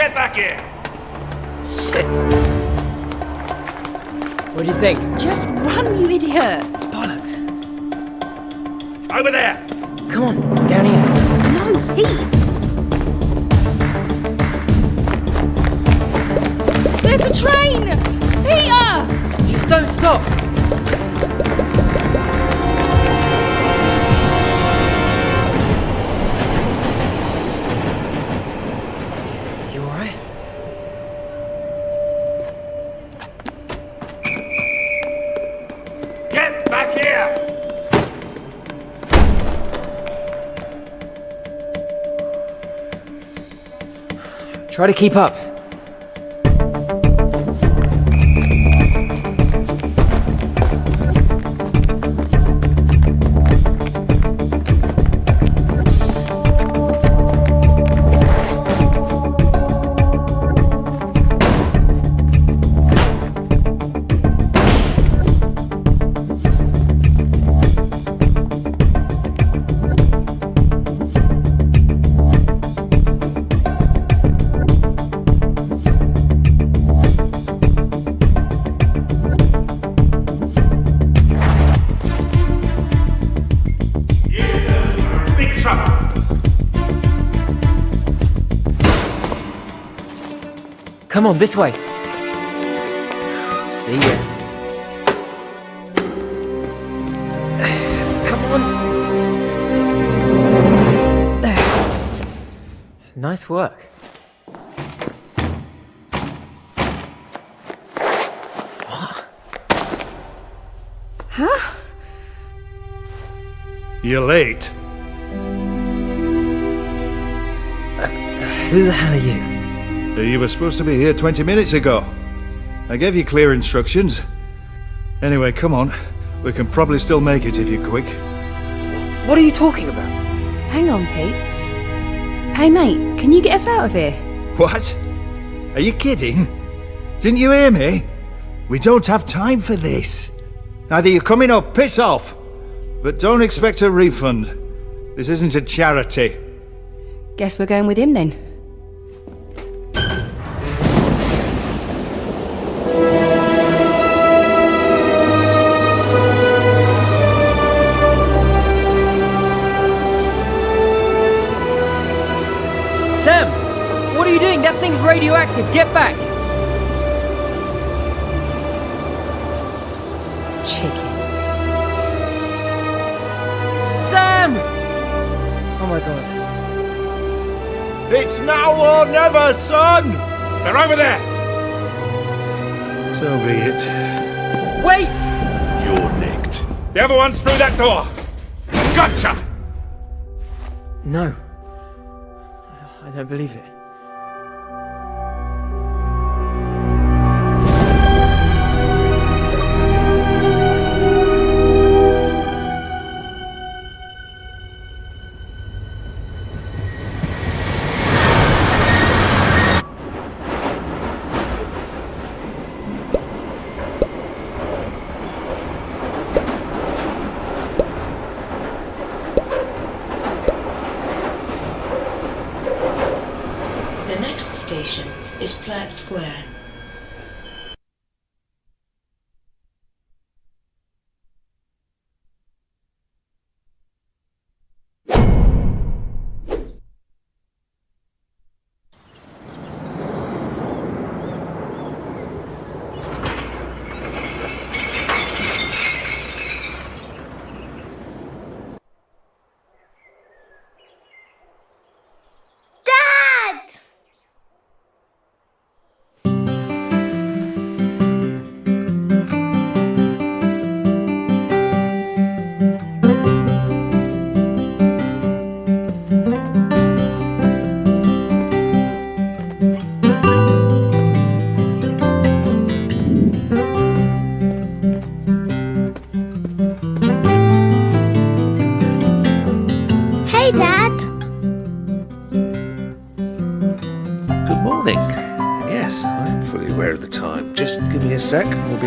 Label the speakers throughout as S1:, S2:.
S1: get back here!
S2: Shit. What do you think?
S3: Just run, you idiot.
S2: Bollocks.
S1: Over there!
S2: Come on, down here.
S3: No, Pete.
S2: Try to keep up. On, this way. See ya. Come on. Nice work.
S1: You're late.
S2: Uh, who the hell are you?
S1: You were supposed to be here 20 minutes ago. I gave you clear instructions. Anyway, come on. We can probably still make it if you're quick.
S2: What are you talking about?
S3: Hang on, Pete. Hey, mate, can you get us out of here?
S1: What? Are you kidding? Didn't you hear me? We don't have time for this. Either you're coming or piss off. But don't expect a refund. This isn't a charity.
S3: Guess we're going with him then.
S2: What are you doing? That thing's radioactive. Get back!
S3: Chicken.
S2: Sam! Oh my god.
S1: It's now or never, son! They're over there! So be it.
S2: Wait!
S1: You're nicked. The other one's through that door. Gotcha!
S2: No. I don't believe it.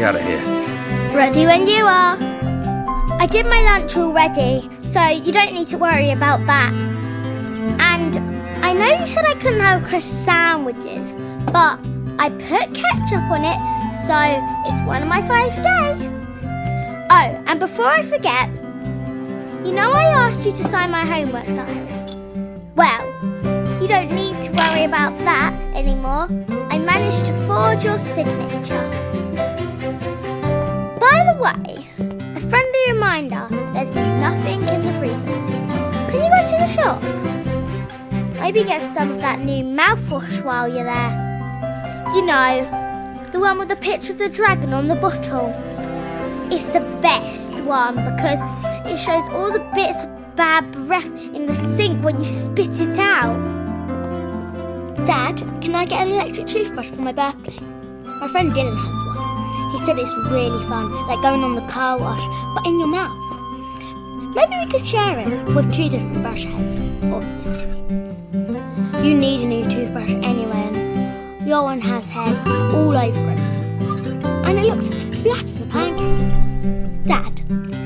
S4: Out of here.
S5: Ready when you are. I did my lunch already, so you don't need to worry about that. And I know you said I couldn't have crisp sandwiches, but I put ketchup on it, so it's one of my five today. Oh, and before I forget, you know I asked you to sign my homework diary? Well, you don't need to worry about that anymore. I managed to forge your signature. By the way, a friendly reminder there's nothing in the freezer. Can you go to the shop? Maybe get some of that new mouthwash while you're there. You know, the one with the picture of the dragon on the bottle. It's the best one because it shows all the bits of bad breath in the sink when you spit it out. Dad, can I get an electric toothbrush for my birthday? My friend Dylan has one. He said it's really fun, like going on the car wash, but in your mouth. Maybe we could share it with two different brush heads, obviously. You need a new toothbrush anyway, your one has hairs all over it. And it looks as flat as a pancake. Dad,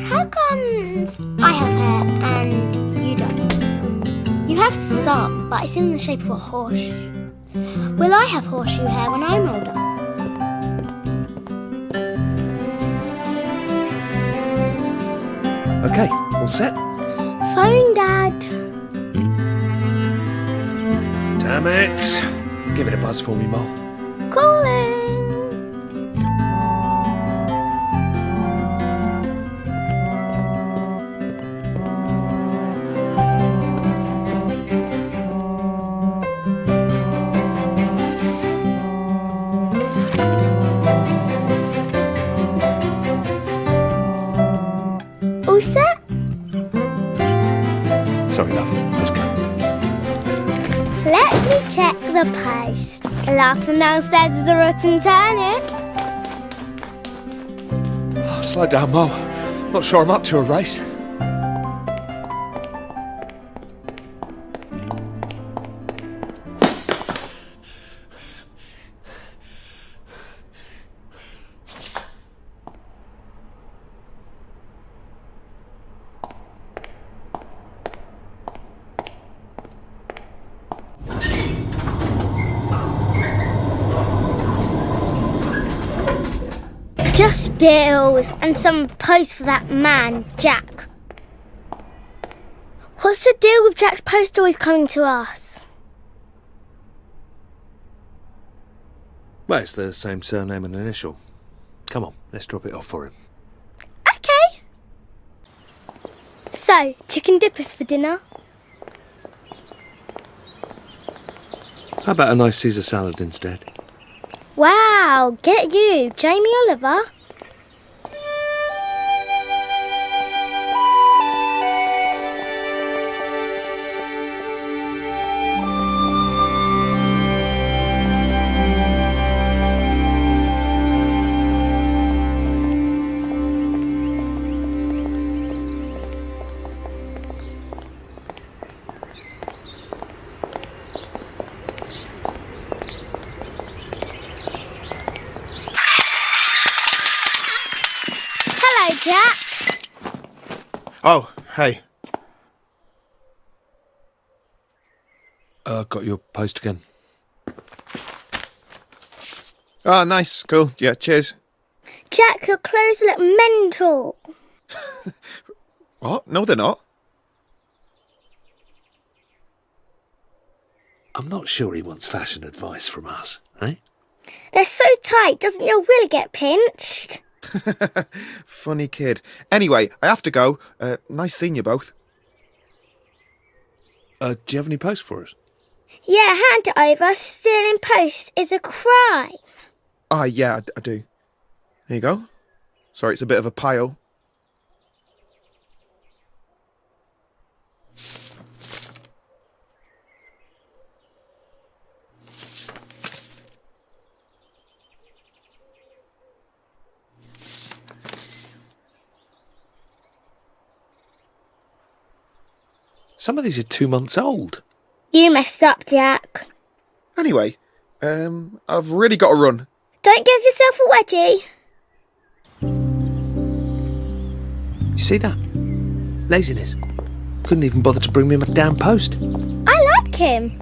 S5: how comes I have hair and you don't? You have some, but it's in the shape of a horseshoe. Will I have horseshoe hair when I'm older?
S4: Okay, all set?
S5: Phone, Dad.
S4: Damn it. Give it a buzz for me, Mo.
S5: The last one downstairs is the rotten turnip.
S4: Oh, slow down, Mo. Not sure I'm up to a race.
S5: Just bills and some post for that man, Jack. What's the deal with Jack's post always coming to us?
S4: Well, it's the same surname and initial. Come on, let's drop it off for him.
S5: Okay. So, chicken dippers for dinner?
S4: How about a nice Caesar salad instead?
S5: Wow, get you, Jamie Oliver.
S6: Oh, hey.
S4: Uh, got your post again.
S6: Oh, nice. Cool. Yeah, cheers.
S5: Jack, your clothes look mental.
S6: What? No, they're not.
S4: I'm not sure he wants fashion advice from us, eh?
S5: They're so tight, doesn't your willy get pinched?
S6: Funny kid. Anyway, I have to go. Uh, nice seeing you both.
S4: Uh, do you have any post for us?
S5: Yeah, hand it over. Stealing posts is a crime.
S6: Ah, yeah, I, I do. There you go. Sorry, it's a bit of a pile.
S4: Some of these are two months old.
S5: You messed up, Jack.
S6: Anyway, um, I've really got to run.
S5: Don't give yourself a wedgie.
S4: You see that? Laziness. Couldn't even bother to bring me my damn post.
S5: I like him.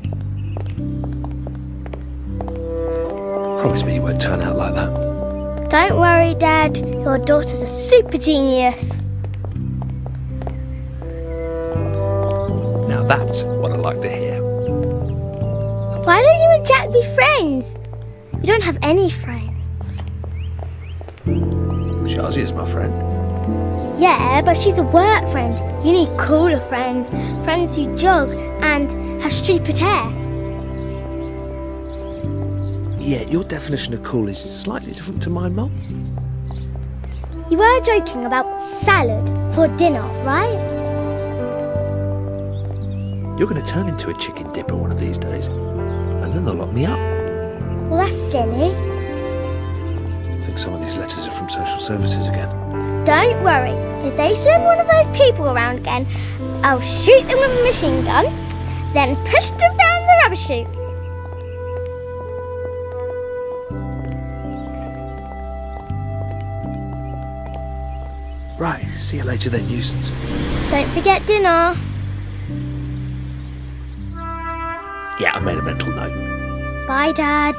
S4: Promise me you won't turn out like that.
S5: Don't worry, Dad. Your daughter's a super genius.
S4: Now that's what I like to hear.
S5: Why don't you and Jack be friends? You don't have any friends.
S4: Shazi is my friend.
S5: Yeah, but she's a work friend. You need cooler friends. Friends who jog and have stupid hair.
S4: Yeah, your definition of cool is slightly different to mine, Mum.
S5: You were joking about salad for dinner, right?
S4: You're going to turn into a chicken dipper one of these days, and then they'll lock me up.
S5: Well, that's silly.
S4: I think some of these letters are from social services again.
S5: Don't worry. If they send one of those people around again, I'll shoot them with a machine gun, then push them down the rubbish chute.
S4: Right, see you later then, nuisance.
S5: Don't forget dinner.
S4: Yeah, I made a mental note.
S5: Bye, Dad.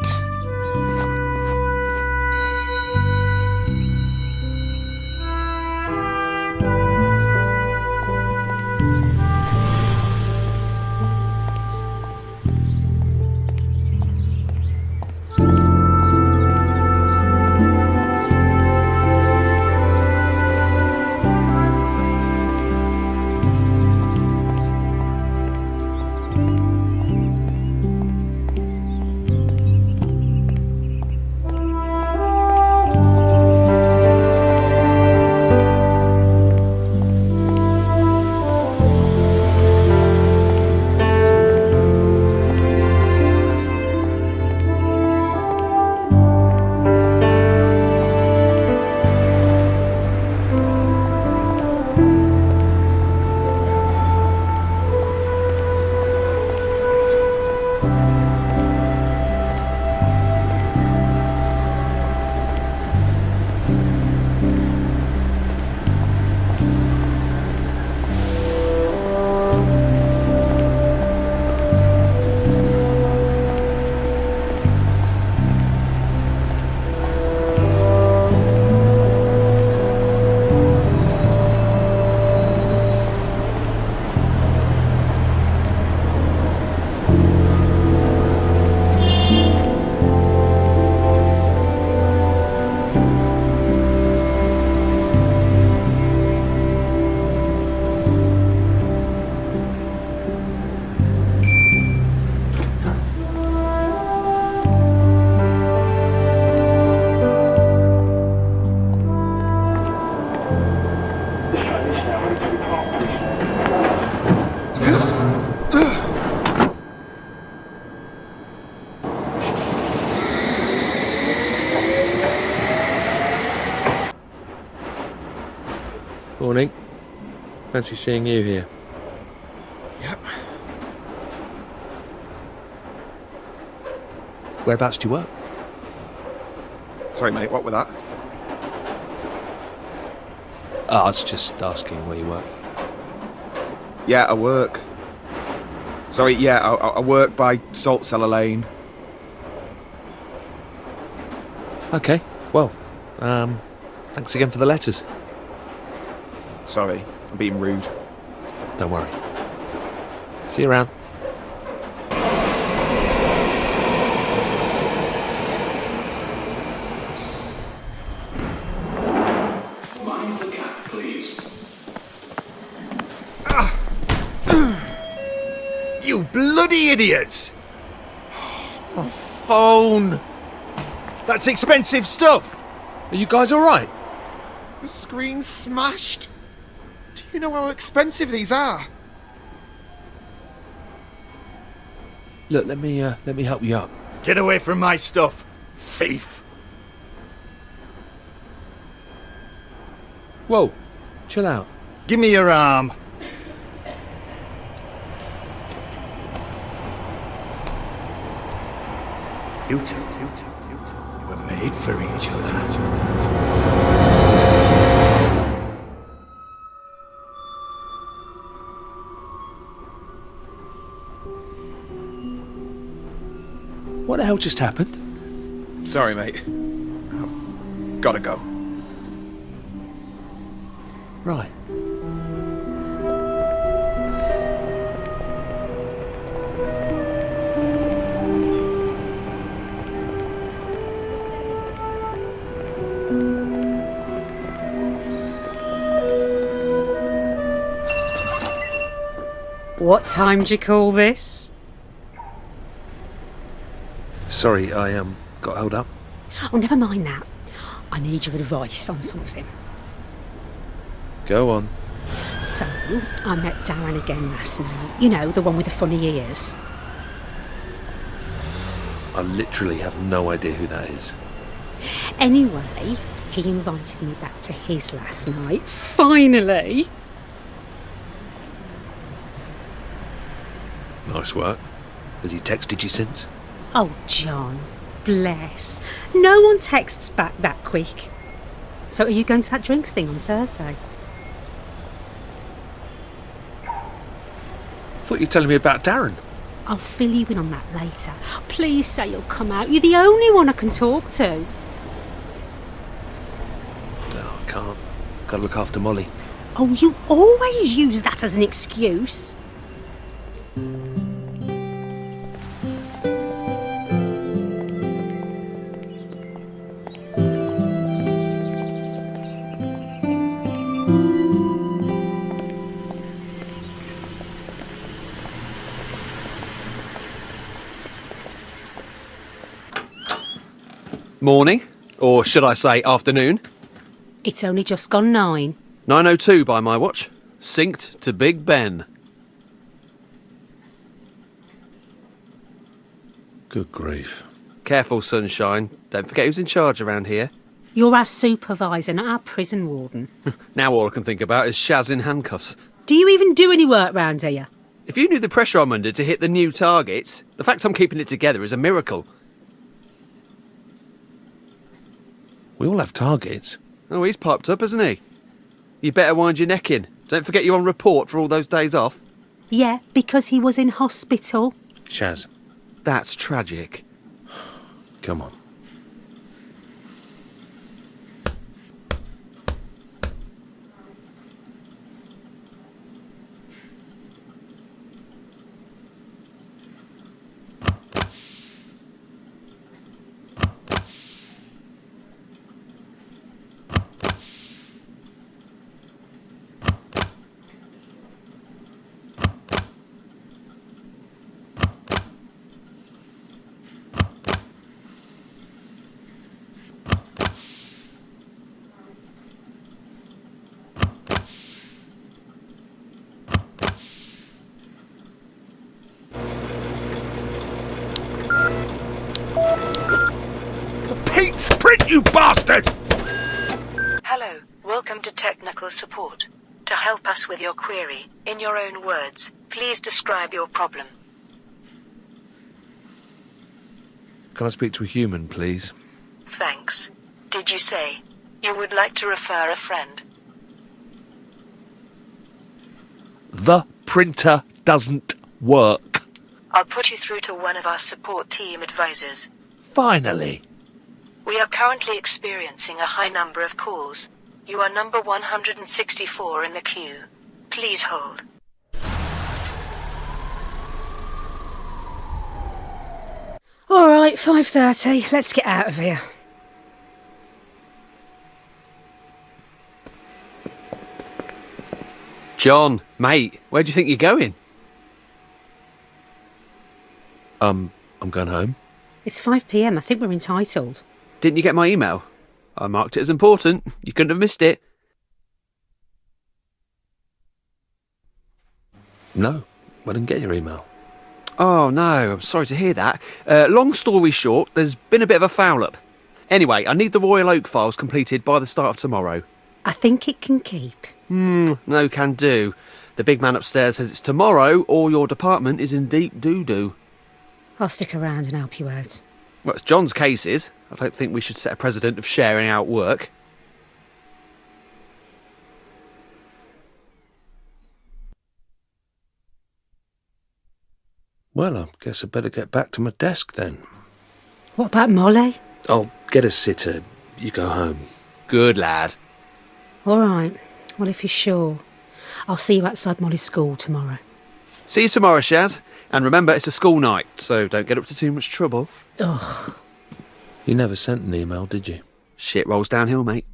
S4: Morning. Fancy seeing you here.
S6: Yep.
S4: Whereabouts do you work?
S6: Sorry, mate, what with that?
S4: Oh, I was just asking where you work.
S6: Yeah, I work. Sorry, yeah, I, I work by Salt Cellar Lane.
S4: Okay, well, um, thanks again for the letters.
S6: Sorry, I'm being rude.
S4: Don't worry. See you around. Ah.
S1: You bloody idiots!
S6: Oh, my Phone!
S1: That's expensive stuff!
S4: Are you guys alright?
S6: The screen's smashed. Do you know how expensive these are?
S4: Look, let me, uh, let me help you up.
S1: Get away from my stuff, thief!
S4: Whoa, chill out.
S1: Give me your arm. You two, you two, you two, were made for each other.
S4: What the hell just happened?
S6: Sorry, mate. I've gotta go.
S4: Right.
S7: What time do you call this?
S4: Sorry, I um got held up.
S7: Oh, never mind that. I need your advice on something.
S4: Go on.
S7: So, I met Darren again last night. You know, the one with the funny ears.
S4: I literally have no idea who that is.
S7: Anyway, he invited me back to his last night. Finally!
S4: Nice work. Has he texted you since?
S7: Oh, John, bless. No one texts back that quick. So, are you going to that drinks thing on Thursday?
S4: I thought you were telling me about Darren.
S7: I'll fill you in on that later. Please say you'll come out. You're the only one I can talk to.
S4: No, I can't. Gotta look after Molly.
S7: Oh, you always use that as an excuse.
S8: Morning, or should I say afternoon?
S7: It's only just gone nine.
S8: 9.02 by my watch. Synced to Big Ben.
S4: Good grief.
S8: Careful, sunshine. Don't forget who's in charge around here.
S7: You're our supervisor, not our prison warden.
S8: Now all I can think about is Shaz in handcuffs.
S7: Do you even do any work round here?
S8: If you knew the pressure I'm under to hit the new targets, the fact I'm keeping it together is a miracle.
S4: We all have targets.
S8: Oh, he's piped up, hasn't he? You better wind your neck in. Don't forget you're on report for all those days off.
S7: Yeah, because he was in hospital.
S4: Shaz,
S8: That's tragic.
S4: come on.
S9: Pete Sprint, you bastard!
S10: Hello, welcome to technical support. To help us with your query, in your own words, please describe your problem.
S4: Can I speak to a human, please?
S10: Thanks. Did you say you would like to refer a friend?
S4: The printer doesn't work.
S10: I'll put you through to one of our support team advisors.
S4: Finally.
S10: We are currently experiencing a high number of calls. You are number 164 in the queue. Please hold.
S7: All right, 5.30. Let's get out of here.
S8: John, mate, where do you think you're going?
S4: Um, I'm going home.
S7: It's 5pm. I think we're entitled.
S8: Didn't you get my email? I marked it as important. You couldn't have missed it.
S4: No, I didn't get your email.
S8: Oh no, I'm sorry to hear that. Uh, long story short, there's been a bit of a foul up. Anyway, I need the Royal Oak files completed by the start of tomorrow.
S7: I think it can keep.
S8: Hmm, no can do. The big man upstairs says it's tomorrow or your department is in deep doo doo.
S7: I'll stick around and help you out.
S8: Well, it's John's case is. I don't think we should set a precedent of sharing out work.
S4: Well, I guess I'd better get back to my desk then.
S7: What about Molly?
S4: I'll get a sitter. You go home.
S8: Good lad.
S7: All right. Well, if you're sure, I'll see you outside Molly's school tomorrow.
S8: See you tomorrow, Shaz. And remember, it's a school night, so don't get up to too much trouble.
S7: Ugh.
S4: You never sent an email, did you?
S8: Shit rolls downhill, mate.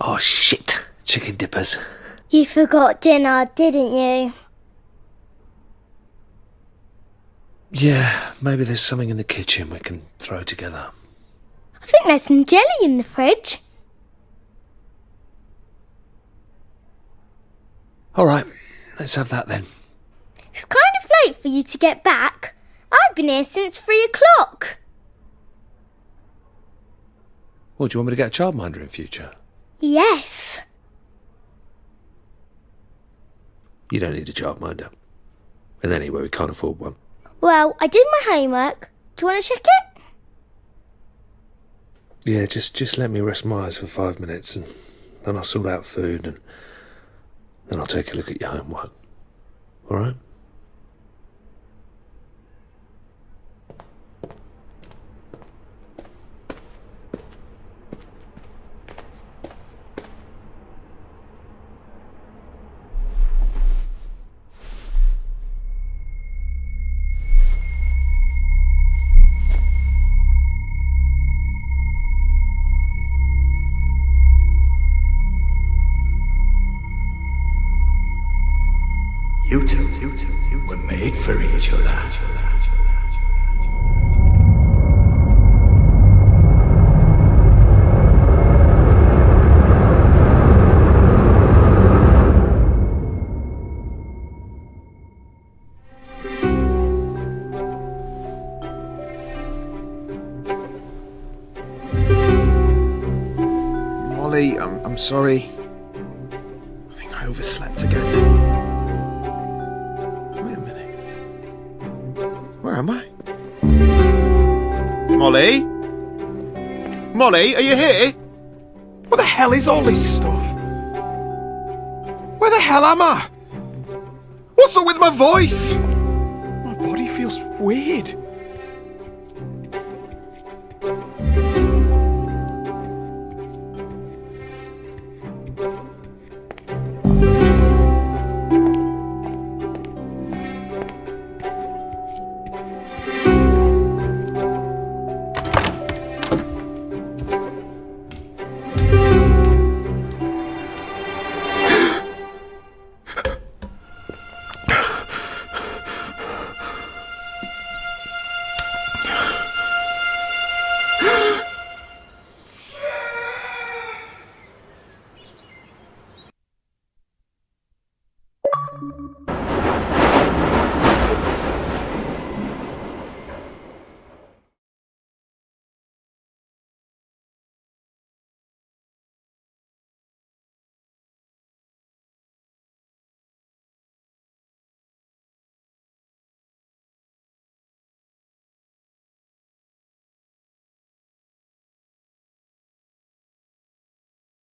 S4: Oh, shit. Chicken dippers.
S5: You forgot dinner, didn't you?
S4: Yeah, maybe there's something in the kitchen we can throw together.
S5: I think there's some jelly in the fridge.
S4: All right, let's have that then.
S5: It's kind of late for you to get back. I've been here since three o'clock.
S4: Well, do you want me to get a childminder in future?
S5: Yes.
S4: You don't need a childminder. And anyway, we can't afford one.
S5: Well, I did my homework. Do you want to check it?
S4: Yeah, just just let me rest my eyes for five minutes, and then I'll sort out food, and then I'll take a look at your homework. All right?
S6: I'm, I'm sorry. I think I overslept again. Wait a minute. Where am I? Molly? Molly, are you here? What the hell is all this stuff? Where the hell am I? What's up with my voice? My body feels weird.